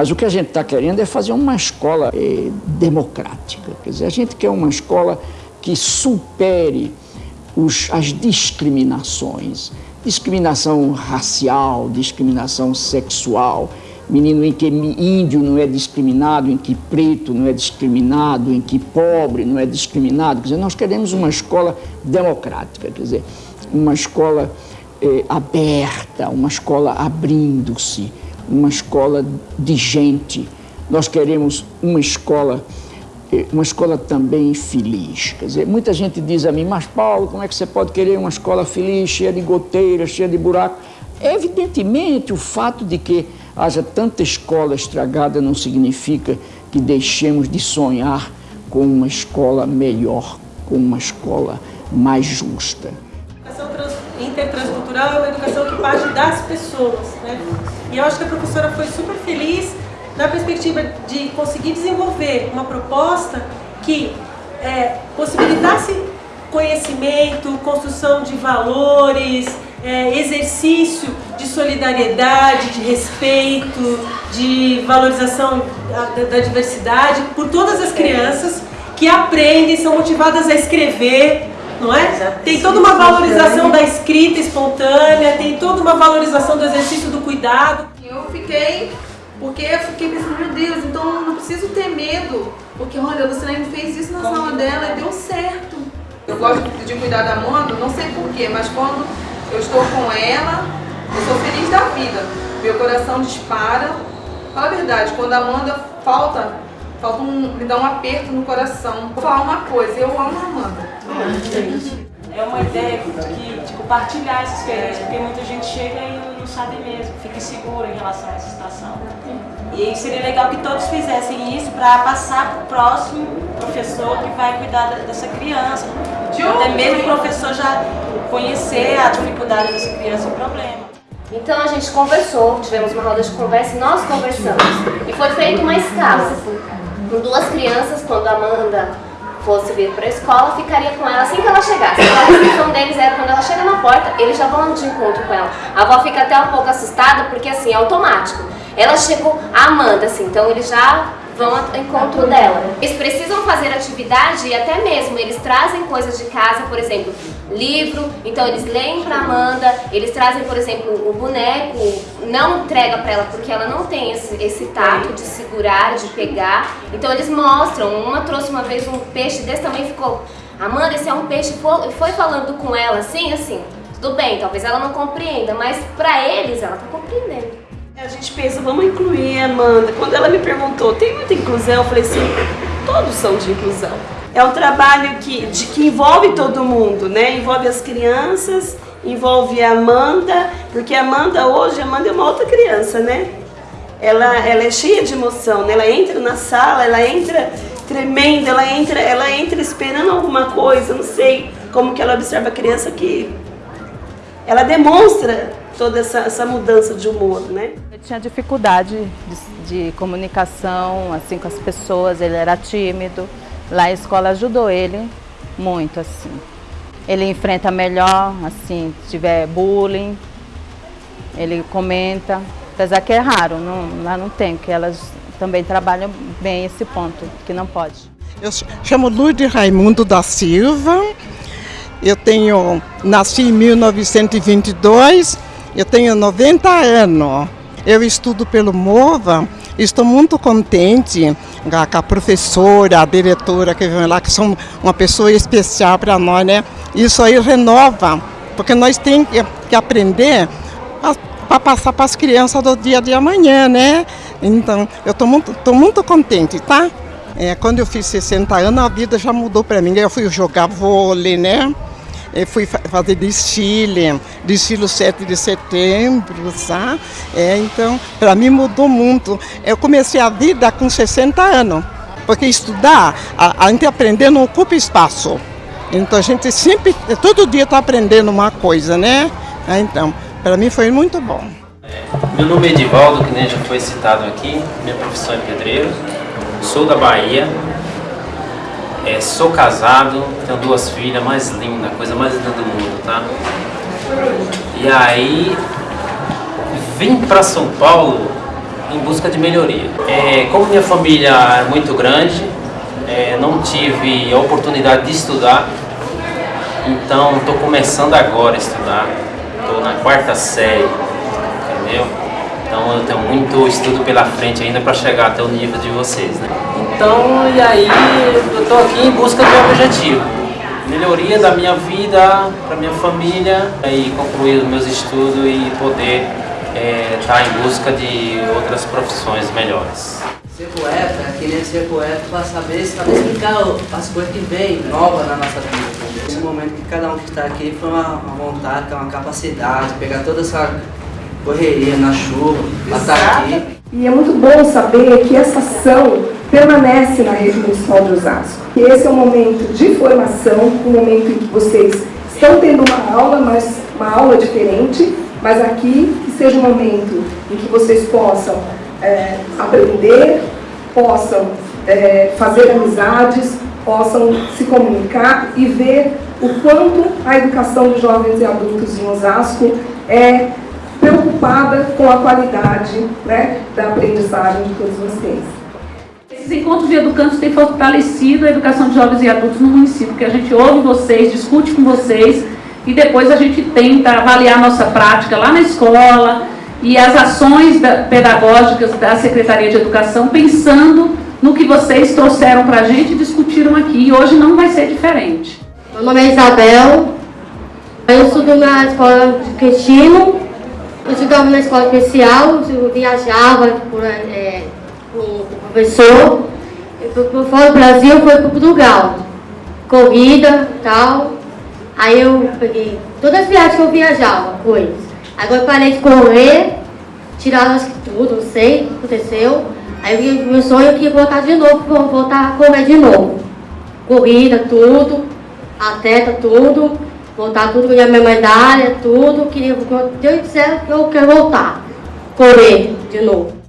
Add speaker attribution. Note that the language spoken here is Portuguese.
Speaker 1: Mas o que a gente está querendo é fazer uma escola eh, democrática. Quer dizer, a gente quer uma escola que supere os, as discriminações. Discriminação racial, discriminação sexual, menino em que índio não é discriminado, em que preto não é discriminado, em que pobre não é discriminado. Quer dizer, nós queremos uma escola democrática, quer dizer, uma escola eh, aberta, uma escola abrindo-se, uma escola de gente. Nós queremos uma escola eh, uma escola também feliz. Quer dizer, muita gente diz a mim, mas Paulo, como é que você pode querer uma escola feliz, cheia de goteiras, cheia de buracos? Evidentemente, o fato de que haja tanta escola estragada não significa que deixemos de sonhar com uma escola melhor, com uma escola mais justa.
Speaker 2: Intertranscultural é uma educação que parte das pessoas. Né? E eu acho que a professora foi super feliz na perspectiva de conseguir desenvolver uma proposta que é, possibilitasse conhecimento, construção de valores, é, exercício de solidariedade, de respeito, de valorização da, da, diversidade por todas as crianças que aprendem, são motivadas a escrever, não é? Tem toda uma valorização da escrita espontânea, tem toda uma valorização do exercício do cuidado.
Speaker 3: Eu fiquei, porque eu fiquei pensando, meu Deus, então não preciso ter medo, porque olha, a Luciane fez isso na sala dela e deu certo. Eu gosto de cuidar da Amanda, não sei porquê, mas quando eu estou com ela, eu sou feliz da vida. Meu coração dispara. Fala a verdade, quando a Amanda falta, falta um, me dá um aperto no coração. Vou falar uma coisa, eu amo a Amanda.
Speaker 2: É uma ideia que, de compartilhar essa experiência, porque muita gente chega e não sabe mesmo, fica inseguro em relação a essa situação. E seria legal que todos fizessem isso para passar para o próximo professor que vai cuidar dessa criança. Até mesmo o professor já conhecer a dificuldade dessa criança e o problema.
Speaker 4: Então a gente conversou, tivemos uma roda de conversa e nós conversamos. E foi feita uma escala. Com duas crianças, quando a Amanda fosse vir para a escola, ficaria com ela assim que ela chegasse. A restrição deles era quando ela chega na porta, eles já vão de encontro com ela. A avó fica até um pouco assustada, porque assim, é automático. Ela chegou, a Amanda, assim, então eles já vão ao encontro dela. Eles precisam fazer atividade e até mesmo eles trazem coisas de casa, por exemplo, livro, então eles leem para Amanda, eles trazem, por exemplo, o boneco, não entrega para ela porque ela não tem esse, esse tato de segurar, de pegar, então eles mostram, uma trouxe uma vez um peixe desse também ficou, Amanda, esse é um peixe, foi falando com ela assim, assim, tudo bem, talvez ela não compreenda, mas para eles ela tá compreendendo.
Speaker 2: A gente pensa, vamos incluir a Amanda. Quando ela me perguntou, tem muita inclusão? Eu falei assim, todos são de inclusão. É um trabalho que, de, que envolve todo mundo, né? Envolve as crianças, envolve a Amanda, porque a Amanda hoje, a Amanda é uma outra criança, né? Ela, ela é cheia de emoção, né? Ela entra na sala, ela entra tremenda, ela entra, ela entra esperando alguma coisa, não sei como que ela observa a criança que ela demonstra toda essa, essa mudança de humor, né?
Speaker 5: Ele tinha dificuldade de, de, comunicação assim com as pessoas, ele era tímido. Lá a escola ajudou ele muito assim. Ele enfrenta melhor, assim, se tiver bullying, ele comenta, apesar que é raro, não, lá não tem, porque elas também trabalham bem esse ponto, que não pode.
Speaker 6: Eu chamo Lourdes Raimundo da Silva, eu tenho, nasci em 1922, eu tenho 90 anos. Eu estudo pelo MOVA. Estou muito contente com a professora, a diretora que vem lá, que são uma pessoa especial para nós, né? Isso aí renova, porque nós temos que aprender para passar para as crianças do dia de amanhã, né? Então, eu estou muito, tô muito contente, tá? É, quando eu fiz 60 anos, a vida já mudou para mim. Eu fui jogar vôlei, né? Eu fui fazer desfile, desfile 7 de setembro, sabe? É, então, para mim mudou muito. Eu comecei a vida com 60 anos, porque estudar, a, a gente aprender não ocupa espaço. Então a gente sempre, todo dia está aprendendo uma coisa, né? É, então, para mim foi muito bom.
Speaker 7: Meu nome é Edivaldo, que nem já foi citado aqui, minha profissão é pedreiro, sou da Bahia, é, sou casado, tenho duas filhas, mais linda, coisa mais linda do mundo, tá? E aí, vim para São Paulo em busca de melhoria. É, como minha família é muito grande, é, não tive a oportunidade de estudar, então estou começando agora a estudar, estou na quarta série, entendeu? Então eu tenho muito estudo pela frente ainda para chegar até o nível de vocês, né? Então, e aí eu estou aqui em busca do meu objetivo. Melhoria da minha vida, para minha família, e concluir os meus estudos e poder estar é, tá em busca de outras profissões melhores.
Speaker 8: Ser poeta é querer ser poeta para saber, saber explicar as coisas que vêm novas na nossa vida. Esse momento que cada um que está aqui foi uma, uma vontade, uma capacidade, pegar toda essa correria na chuva, estar aqui.
Speaker 9: E é muito bom saber que essa ação permanece na rede municipal de Osasco. Que esse é um momento de formação, um momento em que vocês estão tendo uma aula, mas uma aula diferente, mas aqui que seja um momento em que vocês possam é, aprender, possam é, fazer amizades, possam se comunicar e ver o quanto a educação dos jovens e adultos em Osasco é preocupada com a qualidade né, da aprendizagem de todos vocês.
Speaker 10: Esses encontros de educantes têm fortalecido a educação de jovens e adultos no município, porque a gente ouve vocês, discute com vocês e depois a gente tenta avaliar a nossa prática lá na escola e as ações pedagógicas da Secretaria de Educação pensando no que vocês trouxeram para a gente e discutiram aqui. E hoje não vai ser diferente.
Speaker 11: Meu nome é Isabel, eu estudo na escola de Cristino, eu estudava na escola especial, eu viajava por, é, com o professor, por fora do Brasil foi para Portugal, corrida tal, aí eu peguei todas as viagens que eu viajava, coisas. Agora eu parei de correr, tiraram que tudo, não sei o que aconteceu, aí meu sonho é que ia voltar de novo, voltar a correr de novo. Corrida, tudo, atleta, tudo, voltar tudo, ganhar minha medalha, tudo, queria, Deus quiser, eu quero voltar, correr de novo.